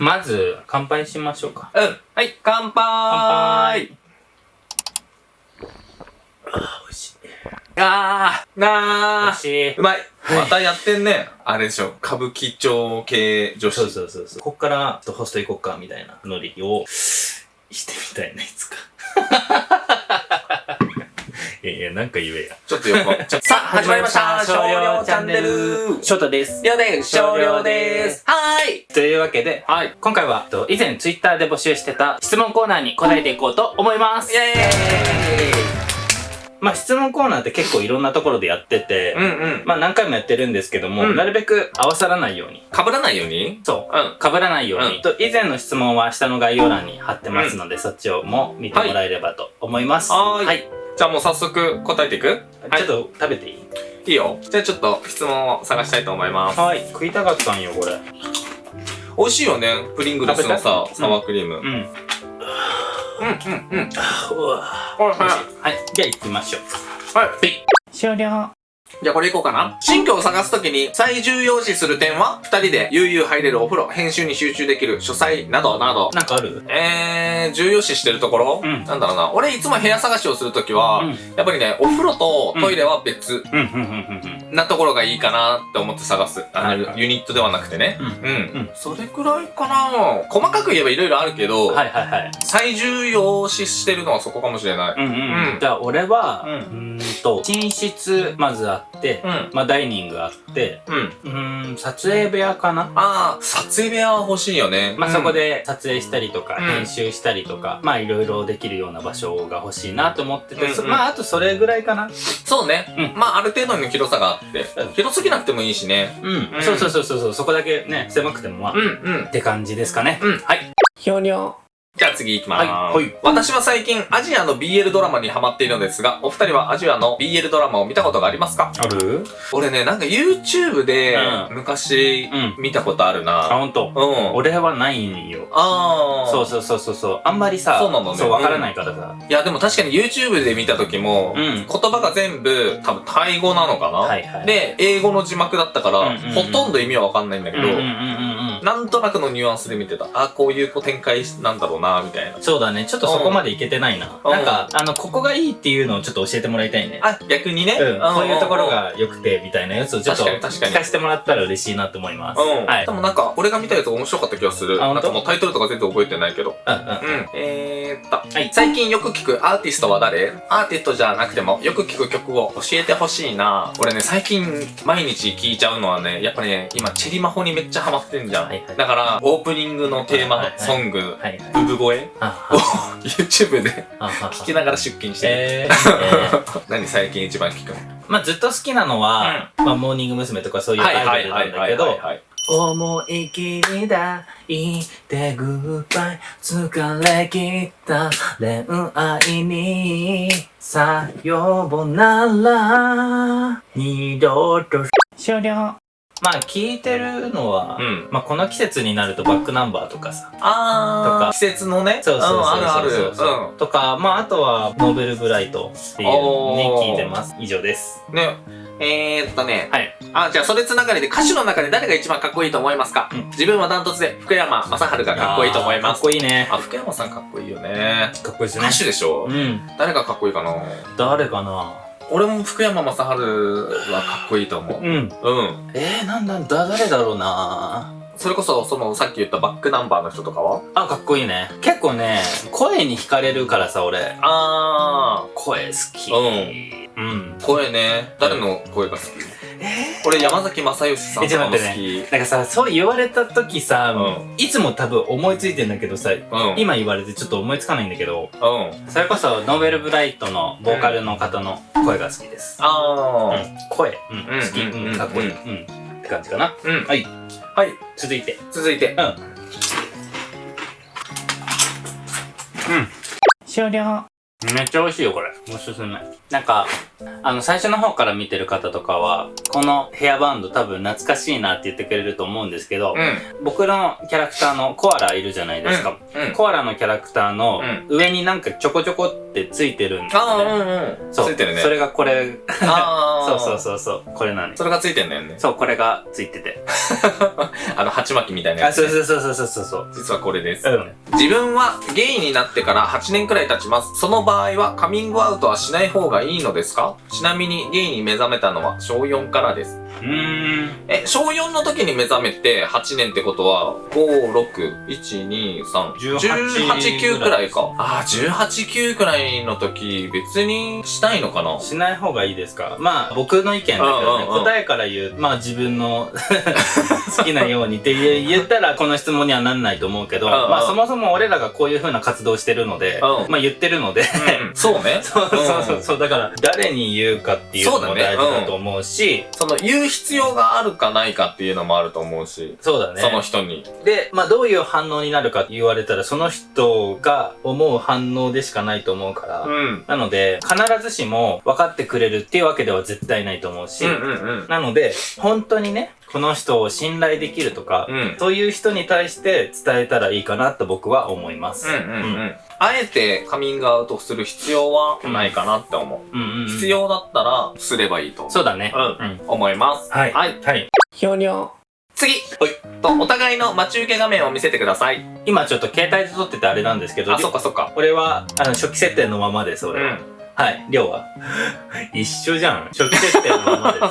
まず、乾杯しましょうか。うん。はい、乾杯乾杯あー、美味しい。あー、なー。美味しい。うまい。またやってんね。あれでしょ。歌舞伎町系女子。そうそうそうそう。こっから、ちょっとホスト行こっか、みたいなノリを、してみたいな、いつか。いやいや、なんか言えや。ちょっと横。ちょさあ、始まりました。少量チャンネル。ショートです。りょうです。少量です。はーい。というわけで、はい。今回は、と以前ツイッターで募集してた質問コーナーに答えていこうと思いますイ。ェーイまあ質問コーナーって結構いろんなところでやってて、うんうん。まあ何回もやってるんですけども、うんなるべく合わさらないように。被らないように？そう。うん。被らないように。うんと以前の質問は下の概要欄に貼ってますので、そっちをも見てもらえればと思います。はーいはい。じゃあもう早速答えていく？はいちょっと食べていい？いいよ。じゃあちょっと質問を探したいと思います。はい。食いたかったんよ、これ。美味しいよね。プリングルスのさサワークリーム。う。うんん、うん、うん。うわはい、ははい。じゃあ行きましょう。い。はい。終了。じゃあこれいこうかな。新居を探すときに最重要視する点は二人で悠々入れるお風呂、編集に集中できる書斎などなど。なんかある？えー、重要視してるところ、うんなんだろうな。俺いつも部屋探しをするときは、うんやっぱりね、お風呂とトイレは別。なところがいいかなって思って探す。あの、ユニットではなくてね。うんうん。うんそれくらいかな細かく言えばいろいろあるけど、はいはいはい。最重要視してるのはそこかもしれない。うんうん。うんじゃあ俺は、ううんと、寝室まずあって、うん。まあダイニングあって、うん。うーん、撮影部屋かな？ああ、撮影部屋は欲しいよね。まあ、うんそこ。で撮影したりとか、うん編集したりとか、まあいろいろできるような場所が欲しいなと思ってて、うんうんそまああとそれぐらいかな。そうね。うんまあ、ある程度の広さがあってうん。広すぎなくてもいいしね。うん。うんそうそうそうそうそう、そこだけね、狭くてもまあ、うん、っうん。て感じですかね。うんはい。ひょにょ。じゃあ次行きまーす。はいはい私は最近アジアの BL ドラマにハマっているのですが、お二人はアジアの BL ドラマを見たことがありますか？ある？俺ね、なんか YouTube でうん昔うん。見たことあるあ、な。ほんと。うん。俺はないんよ。あー。そうそうそうそうそう。あんまりさ、そうなのねそう、わからないからさ。いや、でも確かに YouTube で見た時も、うん言葉が全部多分タイ語なのかな、はいはい。、で、英語の字幕だったから、うんうんうんほとんど意味はわかんないんだけど、うんうんうんなんとなくのニュアンスで見てた。あ、こういう展開なんだろうな、みたいな。そうだね。ちょっとそこまでいけてないな。うんなんか、あの、ここがいいっていうのをちょっと教えてもらいたいね。あ、逆にね。うん。こういうところうんが良くて、みたいなやつをちょっと確かに確かに聞かせてもらったら嬉しいなと思います。うん。はいで。もなんか、俺が見たやつ面白かった気がする。なんかもうタイトルとか全然覚えてないけど。うんうん。うん。えーっと、はい最近よく聞くアーティストは誰？アーティストじゃなくてもよく聞く曲を教えてほしいな。俺ね、最近毎日聞いちゃうのはね、やっぱね、今チェリマホにめっちゃハマってんじゃん。はいはい。だから、オープニングのテーマソング。産声あを YouTube で聞きながら出勤してる。え 何最近一番聞くの？まあずっと好きなのは、まあモーニング娘。とかそういうアイドルなんだけど、はい。思い切りだ言ってグッバイ疲れ切った恋愛にさようなら。二度と。終了まあ聞いてるのは、うんまあこの季節になるとバックナンバーとかさあー、とか季節のね。そうそうそうそう、んあるある。そうとかまああとはノーベルブライトっていうね聞いてます以上ですうん。ね。えーっとね。はいあ、じゃあそれつながりで歌手の中で誰が一番かっこいいと思いますか、うん自分はダントツで福山雅治がかっこいいと思います。かっこいいねあ、福山さんかっこいいよね。かっこいいですね歌手でしょ、うん誰がかっこいいかな？誰かな？俺も福山雅治はかっこいいと思う。うん。うん。えー、なんだだ誰だろうな。それこそ、その、さっき言ったバックナンバーの人とかは？あかっこいいね。結構ね声に惹かれるからさ俺。あ声好き。うん。うん。ー、声ね。誰の声が好き？え俺、山崎正義さんとかも好ょっと待ってき。なんかさそう言われた時さ、ういつも多分思いついてんだけどさうん。今言われてちょっと思いつかないんだけどうん。それこそノーベルブライトのボーカルの方の声が好きです、あうん。ー。声、うん。うん好き、うんうん。かっこいい、ううん。って感じかな。うん。はい。はい。続いて。続いて。うん。終了めっちゃ美味しいよこれおすすめなんかあの最初の方から見てる方とかはこのヘアバンド多分懐かしいなって言ってくれると思うんですけど、うん。僕のキャラクターのコアラいるじゃないですか、うん。コアラのキャラクターの上になんかちょこちょこっってついてるんですああ、うね。んうん。そう。ついてるね。それがこれ、ああ。そうそうそうそう。これなん。それがついてんだよね。そう、これがついてて。あの、鉢巻きみたいなやあ、つ、そうそうそうそうそうそう。実はこれです。うん。自分はゲイになってから8年くらい経ちます。その場合はカミングアウトはしない方がいいのですか？ちなみにゲイに目覚めたのは小4からです。うーん。え、小4の時に目覚めて8年ってことは、5、6、1、2、3、18 18、9くらいか。ああ、18、9くらいの時、別にしたいのかな？しない方がいいですか？まあ僕の意見だけどね、答えから言うまあ自分の 好きなようにって言言ったらこの質問にはなんないと思うけど、うんうん。まあそもそも俺らがこういう風な活動をしてるので、うん。まあ言ってるので、うん。そうね。そうそうそう。だから誰に言うかっていうのも大事だと思うしその言う必要があるかないかっていうのもあると思うし、そうだねその人に。でまあどういう反応になるかって言われたらその人が思う反応でしかないと思うから、うん。なので必ずしも分かってくれるっていうわけでは絶対ないと思うし、うんうんうん。なので、本当にね、この人を信頼できるとか、うん。そういう人に対して伝えたらいいかなと僕は思います。うんうんうん。あえてカミングアウトする必要はないかなって思う。うんうんうん必要だったらすればいいとそうだね。うんうん。思います。はい。はい。はい。ひょにょ。次と、お互いの待ち受け画面を見せてください。今ちょっと携帯で撮っててあれなんですけど、あ、そっかそっか。これは、あの、初期設定のままです、俺は。うん。はい。量は一緒じゃん。初期設定のままです。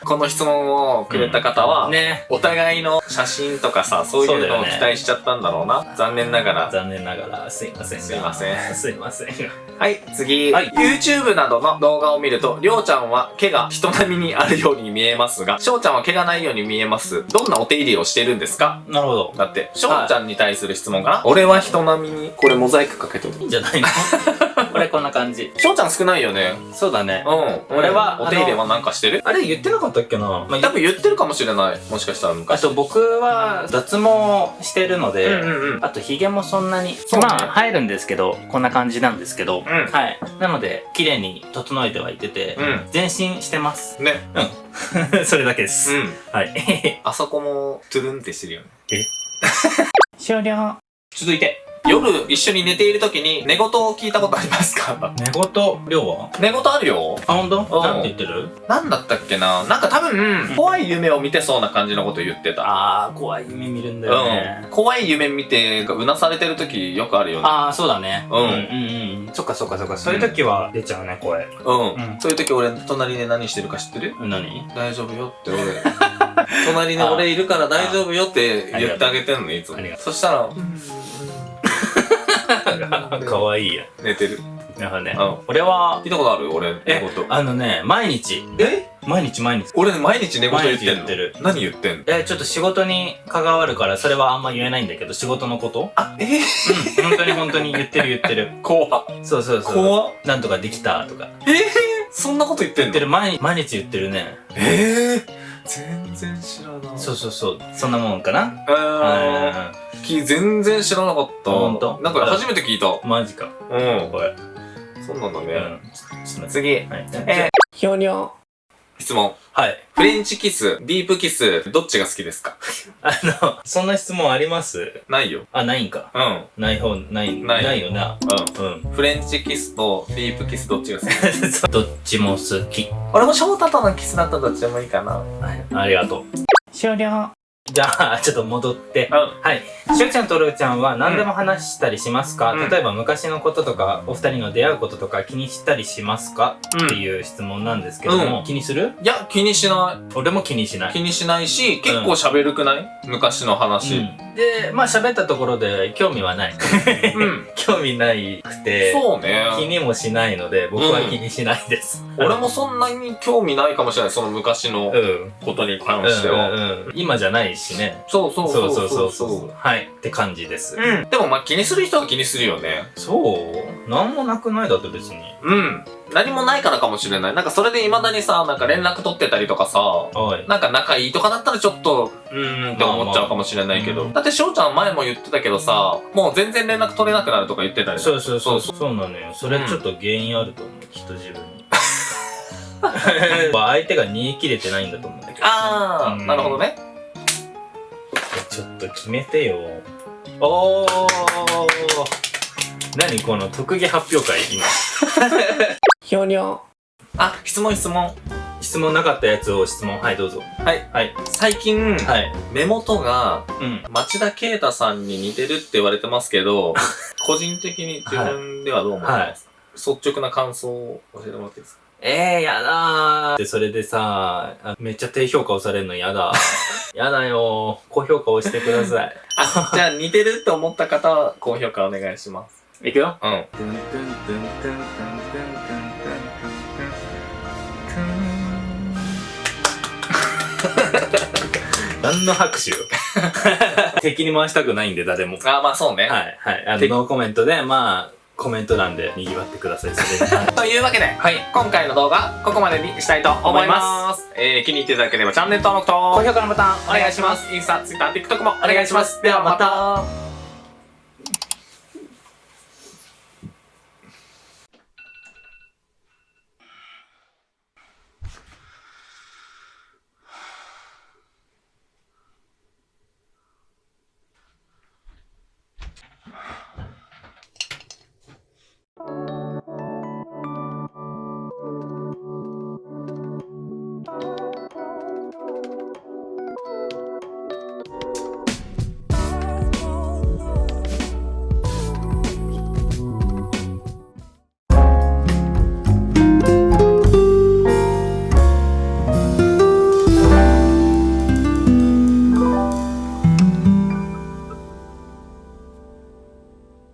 この質問をくれた方は、うんね。お互いの写真とかさ、そういうのを期待しちゃったんだろうな。残念ながら。残念ながら、すいませんが。すいませんすいませんが。はい、次。はい YouTube などの動画を見ると、りょうちゃんは毛が人並みにあるように見えますが、しょうちゃんは毛がないように見えます。どんなお手入れをしているんですか？なるほど。だって、しょうちゃんに対する質問かな、俺は人並みに、これモザイクかけてる。いいんじゃないの？これこんな感じ。しょうちゃん少ないよね。そうだね。うん。俺はお手入れはなんかしてる？あれ言ってなかったっけな、まあ多分言ってるかもしれない。もしかしたらあ昔。と僕は脱毛してるので、うんうんうん。あとヒゲもそんなに、まあ生えるんですけど、こんな感じなんですけど、んはい。なので、綺麗に整えてはいてて、うん。全身してます。ね。それだけでうす。ん。はい。あそこも、トゥルンってしてるよね。終了。続いて。夜一緒に寝ている時に寝言を聞いたことありますか？寝言、量は？寝言あるよ。あ、ほんとうんなんて言ってる？なんだったっけな？なんか多分、怖い夢を見てそうな感じのこと言ってた。あー、怖い夢見るんだよねうん。。怖い夢見て、うなされてる時よくあるよね。あー、そうだね。うんうんうんうん。そっかそっかそっか。そういう時は出ちゃうね、声。うん。うんそういう時俺、隣で何してるか知ってる？何？大丈夫よって俺。隣に俺いるから大丈夫よって言ってあげてんの、いつも。そしたら、かわいいや。寝てる。なるほどねうん。俺は聞、いたことある？俺、寝え言。あのね、毎日。え？毎日毎日。俺毎日寝言言ってんの毎日言ってる何言ってんの？え、ちょっと仕事に関わるから、それはあんま言えないんだけど、仕事のこと？あ、え？ー、うん、本当に本当に言ってる言ってる。怖っ。そうそうそう。怖っ。なんとかできたとか。え？ー、そんなこと言ってんの？言ってる、毎日、毎日言ってるね。えー、全然知らない。そうそうそう。そんなもんかなえー、うき全然知らなかった。ほんとなんか初めて聞いた。ん。マジか。うん。これ。そうなんだね。うん。次。はい。えひょにょ。ー、質問。はい。フレンチキス、ディープキス、どっちが好きですか？あの、そんな質問あります？ないよ。あ、ないんか。うん。ない方、ない、ないないよな。うん。うん。フレンチキスとディープキスどっちが好き？どっちも好き。俺も翔太とのキスだったらどっちでもいいかな。はい。ありがとう。終了。じゃあ、ちょっと戻って。うん。はい。しゅうちゃんとるーちゃんは何でも話したりしますか、うん例えば昔のこととか、お二人の出会うこととか気にしたりしますか、うんっていう質問なんですけども、う気にする？いや、気にしない。俺も気にしない。気にしないし、結構喋るくない、昔の話。うんで、まあ喋ったところで興味はない。うん。興味ないくて、そうね。気にもしないので、僕は気にしないです。俺もそんなに興味ないかもしれない、その昔のうん。ことに関うんしては。うんうん今じゃないしね。そうそうそうそうそうそう。はい。って感じです。うん。でもまあ気にする人は気にするよね。そう？なんもなくない？だって別に。うん。何もないからかもしれない。なんかそれで未だにさ、なんか連絡取ってたりとかさ、はい。なんか仲いいとかだったらちょっと、うーんって思っちゃうかもしれないけど。まあまあだって翔ちゃん前も言ってたけどさ、もう全然連絡取れなくなるとか言ってたりそうそうそう。そそうなのよ。それちょっと原因あると思う。きっと自分に。相手が煮え切れてないんだと思うんだけど。あー、うんなるほどね。ちょっと決めてよ。おー 何この特技発表会今。ひょにょ。あ、質問質問。質問なかったやつを質問。はい、どうぞ。はい。はい。最近、はい。目元がうん。町田啓太さんに似てるって言われてますけど、個人的に自分ではどう思います？か、率直な感想を教えてもらっていいですか？えー、やだー。で、それでさ、あめっちゃ低評価押されるのやだ。やだよー。高評価押してください。あ、じゃあ似てるって思った方は高評価お願いします。いくよ。うん。何の拍手よ。敵に回したくないんで、誰も。あ、まあそうね。はい、はい。あの、敵ノーコメントで、まあ、コメント欄で賑わってください。それ というわけで、はい。今回の動画、ここまでにしたいと思います。えー、気に入っていただければチャンネル登録と、高評価のボタンお願いします。インスタ、ツイッター、TikTok もお願いします。ではまた。